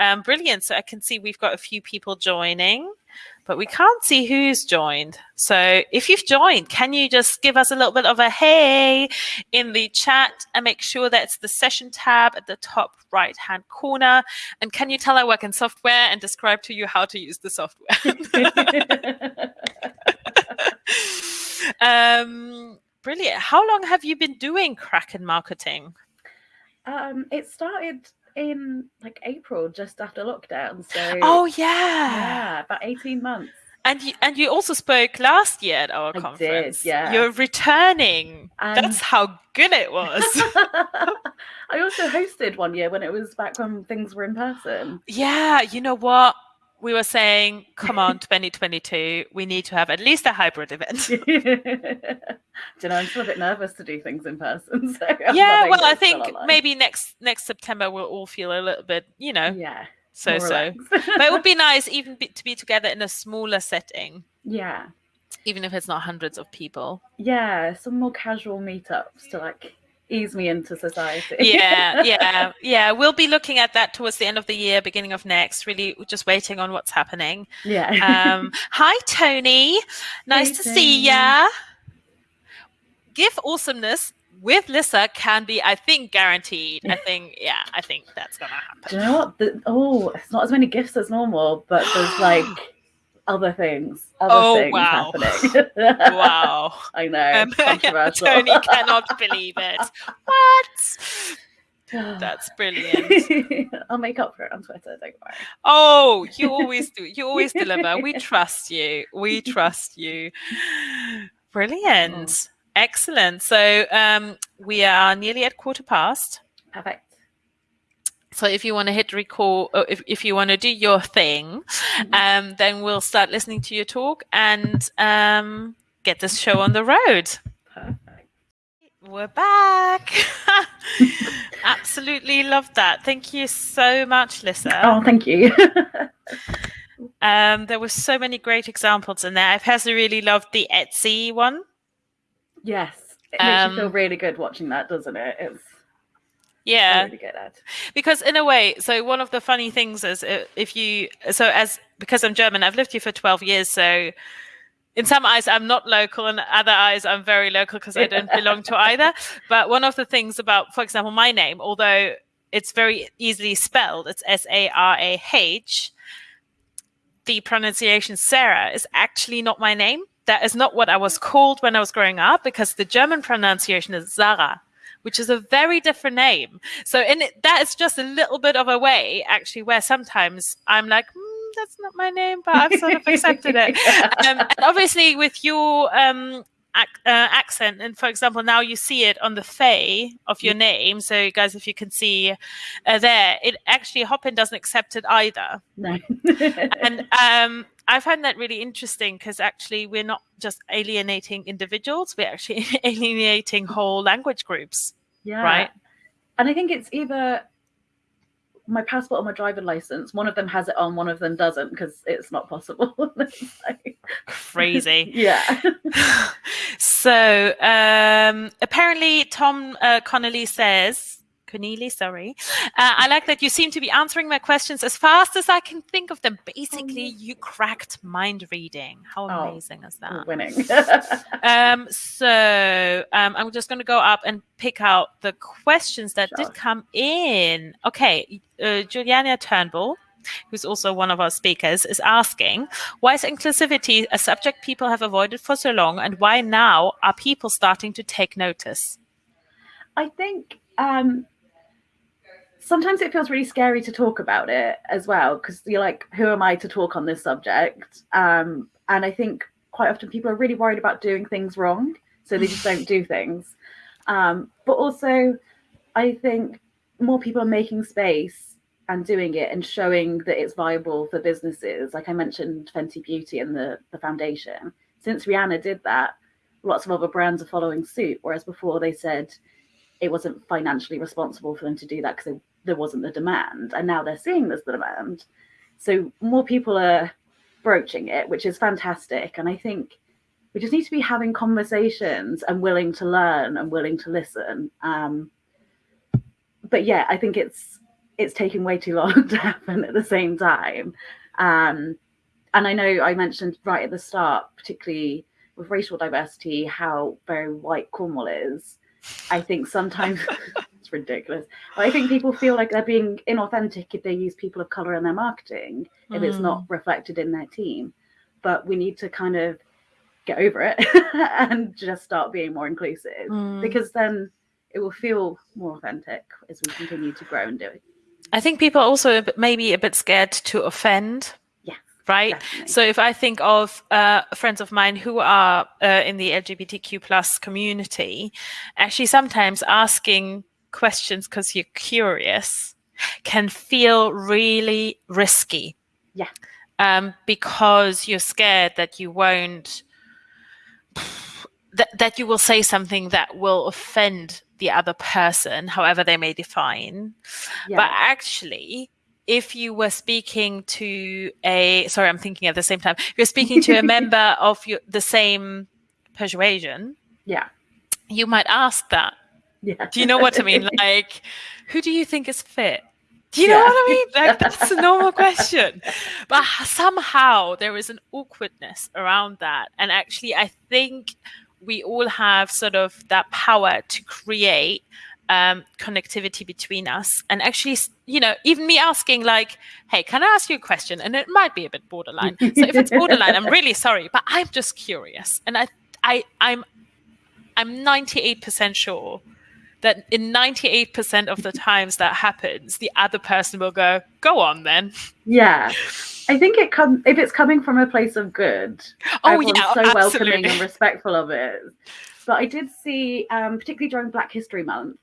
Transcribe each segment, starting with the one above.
um, brilliant. So I can see we've got a few people joining, but we can't see who's joined. So if you've joined, can you just give us a little bit of a hey in the chat and make sure that's the session tab at the top right hand corner? And can you tell I work in software and describe to you how to use the software? um, brilliant. How long have you been doing Kraken marketing? Um, it started in like April, just after lockdown. So Oh yeah. yeah, about eighteen months. And you, and you also spoke last year at our I did, conference. yeah. You're returning. And- That's how good it was. I also hosted one year when it was back when things were in person. yeah, you know what? We were saying, come on, 2022, we need to have at least a hybrid event. Do you know, I'm still a bit nervous to do things in person. So I'm yeah, well, I think maybe next next September we'll all feel a little bit, you know, yeah, so so. But it would be nice even be, to be together in a smaller setting, yeah, even if it's not hundreds of people. yeah, some more casual meetups to like ease me into society. yeah, yeah, yeah. We'll be looking at that towards the end of the year, beginning of next. Really, just waiting on what's happening. yeah. Um, hi, Tony. Nice Hey, to see Tony. ya. Give awesomeness with Lissa can be, I think, guaranteed. I think, yeah, I think that's gonna Do happen. you know what? The, oh, it's not as many gifts as normal, but there's like other things, other Oh, things wow. happening. Wow, I know. um, controversial. Tony cannot believe it. What? That's brilliant. I'll make up for it on Twitter. Don't worry. Oh, you always do. You always deliver. We trust you. We trust you. Brilliant. Excellent. So um, we are nearly at quarter past. Perfect. So if you want to hit record, or if, if you want to do your thing, um, then we'll start listening to your talk and um, get this show on the road. Perfect. We're back. Absolutely love that. Thank you so much, Lissa. Oh, thank you. Um, there were so many great examples in there. I personally really loved the Etsy one. yes. It makes you feel Um, really good watching that, doesn't it? It's Yeah, really good at. because in a way, so one of the funny things is uh, if you, so as because I'm German, I've lived here for 12 years, so in some eyes I'm not local, and other eyes I'm very local because I don't belong to either. But one of the things about, for example, my name, although it's very easily spelled, it's S A R A H. The pronunciation Sarah is actually not my name. That is not what I was called when I was growing up because the German pronunciation is Sarah, which is a very different name. So in it, that is just a little bit of a way actually where sometimes I'm like, "Hmm, that's not my name, but I've sort of accepted it. Um, and obviously with your um, ac- uh, accent, and for example, now you see it on the Fey of your name. So guys, if you can see uh, there, it actually Hopin doesn't accept it either no. and um, I find that really interesting because actually we're not just alienating individuals; we're actually alienating whole language groups, yeah. right? And I think it's either my passport or my driving license. One of them has it on, one of them doesn't because it's not possible. Like- Crazy. yeah. so um, apparently, Tom uh, Connolly says. Connelly, sorry. Uh, I like that you seem to be answering my questions as fast as I can think of them. Basically, you cracked mind reading. How Oh, amazing is that? Winning. Um, so um, I'm just going to go up and pick out the questions that Sure. did come in. Okay, uh, Juliana Turnbull, who's also one of our speakers, is asking why is inclusivity a subject people have avoided for so long, and why now are people starting to take notice? I think um, sometimes it feels really scary to talk about it as well because you're like, who am I to talk on this subject? Um, and I think quite often people are really worried about doing things wrong, so they just don't do things. Um, but also, I think more people are making space and doing it and showing that it's viable for businesses. Like I mentioned, Fenty Beauty and the the foundation. Since Rihanna did that, lots of other brands are following suit. Whereas before they said it wasn't financially responsible for them to do that because there wasn't the demand and now they're seeing there's the demand so more people are broaching it which is fantastic and i think we just need to be having conversations and willing to learn and willing to listen um, but yeah i think it's it's taking way too long to happen at the same time. Um, and I know I mentioned right at the start, particularly with racial diversity, how very white Cornwall is. I think sometimes it's ridiculous. But I think people feel like they're being inauthentic if they use people of color in their marketing, if mm. it's not hmm. reflected in their team. But we need to kind of get over it and just start being more inclusive mm. because then it will feel more authentic as we continue to grow and do it. I think people are also maybe a bit scared to offend right? Definitely. So if I think of uh, friends of mine who are uh, in the LGBTQ plus community, actually sometimes asking questions because you're curious can feel really risky. Yeah. Um, because you're scared that you won't that, that you will say something that will offend the other person, however they may define. Yeah. But actually, if you were speaking to a sorry i'm thinking at the same time you're speaking to a member of your, the same persuasion yeah you might ask that yeah do you know what i mean like who do you think is fit do you yeah. know what I mean? Like that's a normal question. But somehow there is an awkwardness around that. And actually I think we all have sort of that power to create um, connectivity between us and actually you know even me asking like hey can i ask you a question and it might be a bit borderline so if it's borderline i'm really sorry but i'm just curious and i i i'm i'm 98% sure that in 98% of the times that happens the other person will go go on then. Yeah. I think it comes if it's coming from a place of good oh yeah so absolutely. welcoming and respectful of it. But i did see um, particularly during black history month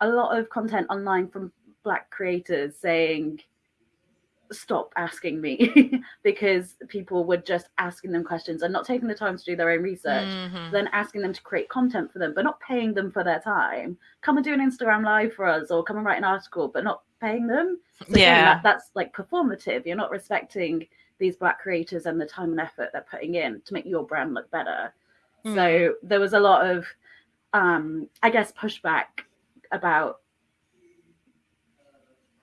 a lot of content online from black creators saying stop asking me because people were just asking them questions and not taking the time to do their own research. Mm-hmm. then asking them to create content for them but not paying them for their time. Come and do an instagram live for us or come and write an article but not paying them. So yeah. that, that's like performative. You're not respecting these black creators and the time and effort they're putting in to make your brand look better. Mm. so there was a lot of um i guess pushback about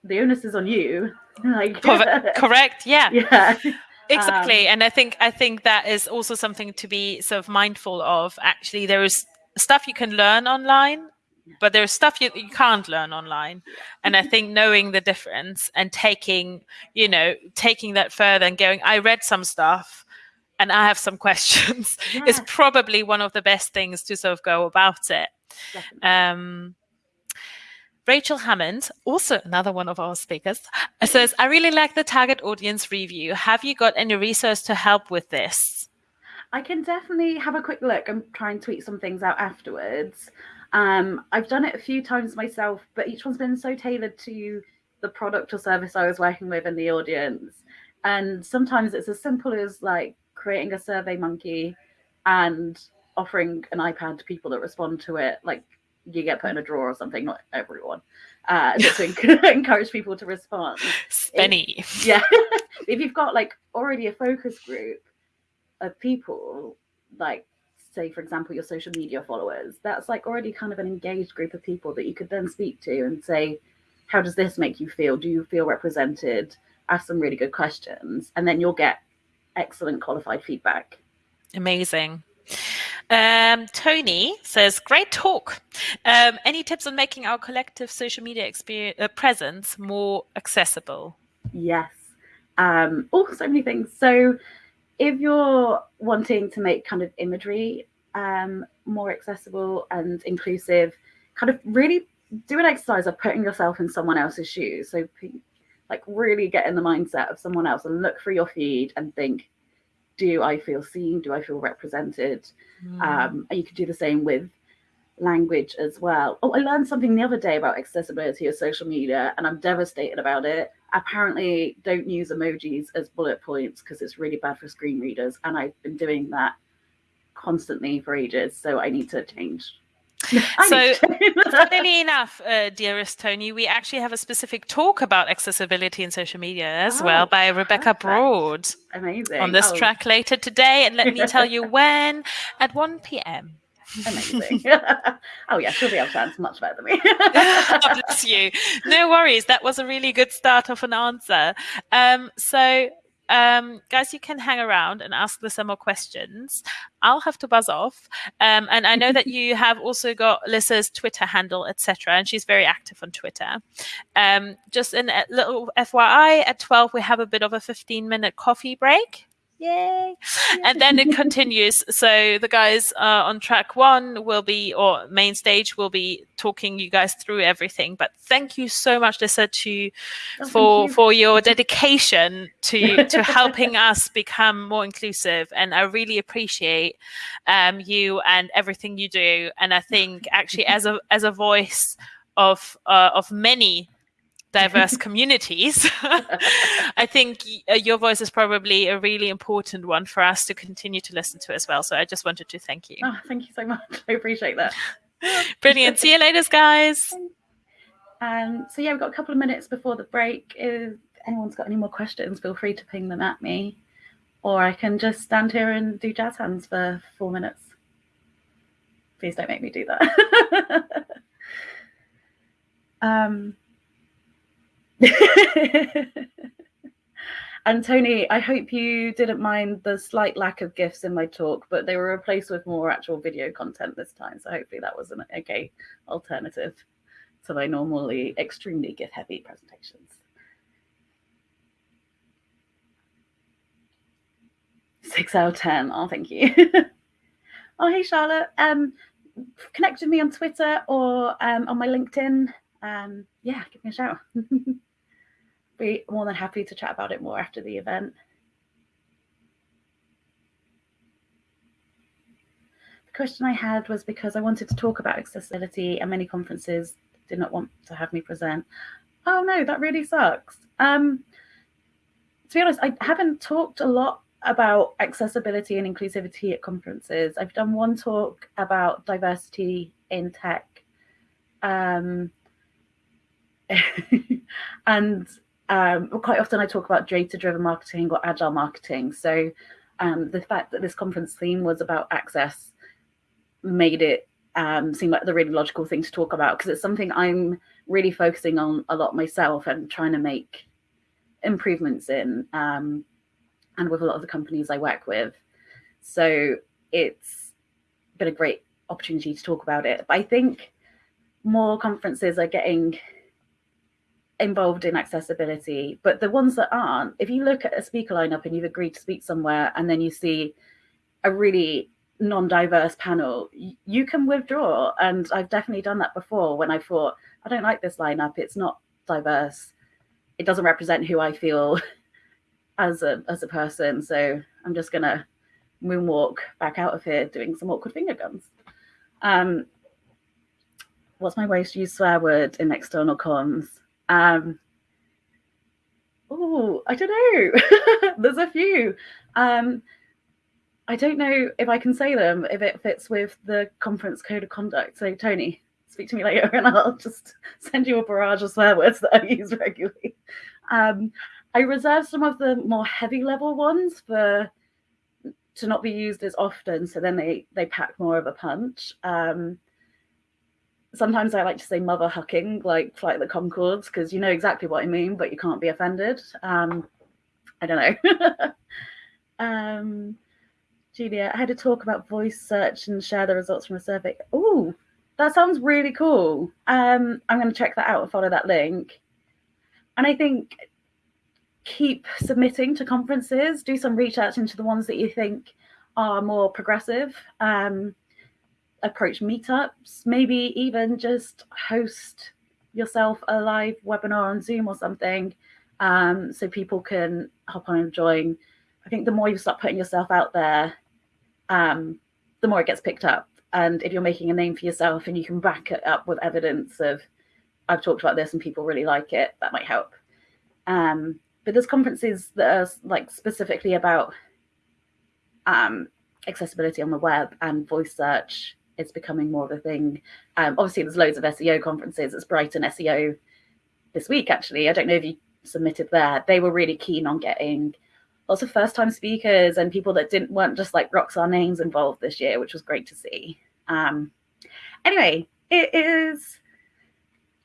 the onus is on you. Like correct yeah. Yeah. Exactly um, and i think i think that is also something to be sort of mindful of. Actually there is stuff you can learn online but there's stuff you, you can't learn online. And i think knowing the difference and taking you know taking that further and going i read some stuff and i have some questions yeah. is probably one of the best things to sort of go about it. Definitely. um Rachel Hammond, also another one of our speakers, says, I really like the target audience review. Have you got any resource to help with this? I can definitely have a quick look and try and tweet some things out afterwards. Um, I've done it a few times myself, but each one's been so tailored to the product or service I was working with and the audience. And sometimes it's as simple as like creating a SurveyMonkey and offering an iPad to people that respond to it, like you get put in a drawer or something. Not everyone, uh, just to encourage people to respond. Spenny. If, yeah, if you've got like already a focus group of people, like say for example your social media followers, that's like already kind of an engaged group of people that you could then speak to and say, how does this make you feel? Do you feel represented? Ask some really good questions, and then you'll get excellent qualified feedback. Amazing. Um, Tony says, great talk. Um, any tips on making our collective social media experience, uh, presence more accessible? Yes. Um, oh, so many things. So, if you're wanting to make kind of imagery um, more accessible and inclusive, kind of really do an exercise of putting yourself in someone else's shoes. So, like, really get in the mindset of someone else and look through your feed and think, do I feel seen? Do I feel represented? Mm. Um, and you could do the same with language as well. Oh, I learned something the other day about accessibility of social media, and I'm devastated about it. Apparently, don't use emojis as bullet points because it's really bad for screen readers, and I've been doing that constantly for ages. So I need to change so, funnily enough, uh, dearest Tony, we actually have a specific talk about accessibility in social media as oh, well by Rebecca perfect. Broad. Amazing. On this oh. track later today. And let me tell you when at 1 p.m. Amazing. oh yeah, she'll be able to answer much better than me. bless you. No worries. That was a really good start of an answer. Um, so um, guys, you can hang around and ask the some more questions. I'll have to buzz off. Um, and I know that you have also got Lissa's Twitter handle, etc., and she's very active on Twitter. Um, just a little FYI, at 12, we have a bit of a 15 minute coffee break. Yay. And then it continues. So the guys uh, on track one will be, or main stage will be talking you guys through everything. But thank you so much, Lisa, to oh, for you. for your dedication to to helping us become more inclusive. And I really appreciate um, you and everything you do. And I think actually, as a as a voice of uh, of many diverse communities, I think uh, your voice is probably a really important one for us to continue to listen to as well. So I just wanted to thank you. Oh, thank you so much. I appreciate that. Brilliant. See you later, guys. Um, so yeah, we've got a couple of minutes before the break. If anyone's got any more questions, feel free to ping them at me. Or I can just stand here and do jazz hands for four minutes. Please don't make me do that. um, and Tony, I hope you didn't mind the slight lack of gifs in my talk, but they were replaced with more actual video content this time. So hopefully that was an okay alternative to my normally extremely GIF heavy presentations. Six out of 10. Oh, thank you. oh, hey, Charlotte. Um, connect with me on Twitter or um, on my LinkedIn. Um, yeah, give me a shout. be more than happy to chat about it more after the event. The question I had was because I wanted to talk about accessibility and many conferences did not want to have me present. Oh no, that really sucks. Um, to be honest, I haven't talked a lot about accessibility and inclusivity at conferences. I've done one talk about diversity in tech. Um, and um, quite often I talk about data driven marketing or agile marketing. So um, the fact that this conference theme was about access made it um, seem like the really logical thing to talk about because it's something I'm really focusing on a lot myself and trying to make improvements in um, and with a lot of the companies I work with. So it's been a great opportunity to talk about it. But I think more conferences are getting involved in accessibility, but the ones that aren't, if you look at a speaker lineup and you've agreed to speak somewhere and then you see a really non-diverse panel, you can withdraw. And I've definitely done that before when I thought, I don't like this lineup, it's not diverse. It doesn't represent who I feel as a as a person. So I'm just gonna moonwalk back out of here doing some awkward finger guns. Um, what's my ways to use swear word in external comms? Um, oh, I don't know. There's a few. Um, I don't know if I can say them if it fits with the conference code of conduct. So, Tony, speak to me later and I'll just send you a barrage of swear words that I use regularly. Um, I reserve some of the more heavy level ones for to not be used as often, so then they they pack more of a punch. Um, sometimes I like to say mother hucking, like Flight of the Conchords, because you know exactly what I mean, but you can't be offended. Um, I don't know. um, Julia, I had to talk about voice search and share the results from a survey. Oh, that sounds really cool. Um, I'm going to check that out and follow that link. And I think keep submitting to conferences, do some research into the ones that you think are more progressive. Um, approach meetups, maybe even just host yourself a live webinar on Zoom or something um, so people can hop on and join. I think the more you start putting yourself out there, um, the more it gets picked up. And if you're making a name for yourself and you can back it up with evidence of, I've talked about this and people really like it, that might help. Um, but there's conferences that are like specifically about um, accessibility on the web and voice search it's becoming more of a thing. Um, obviously, there's loads of SEO conferences. It's Brighton SEO this week, actually. I don't know if you submitted there. They were really keen on getting lots of first time speakers and people that didn't weren't just like rocks our names involved this year, which was great to see. Um, anyway, it is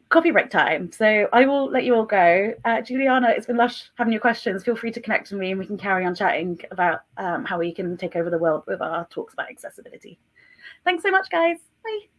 coffee break time. So I will let you all go. Uh, Juliana, it's been lush having your questions. Feel free to connect with me and we can carry on chatting about um, how we can take over the world with our talks about accessibility. Thanks so much, guys. Bye.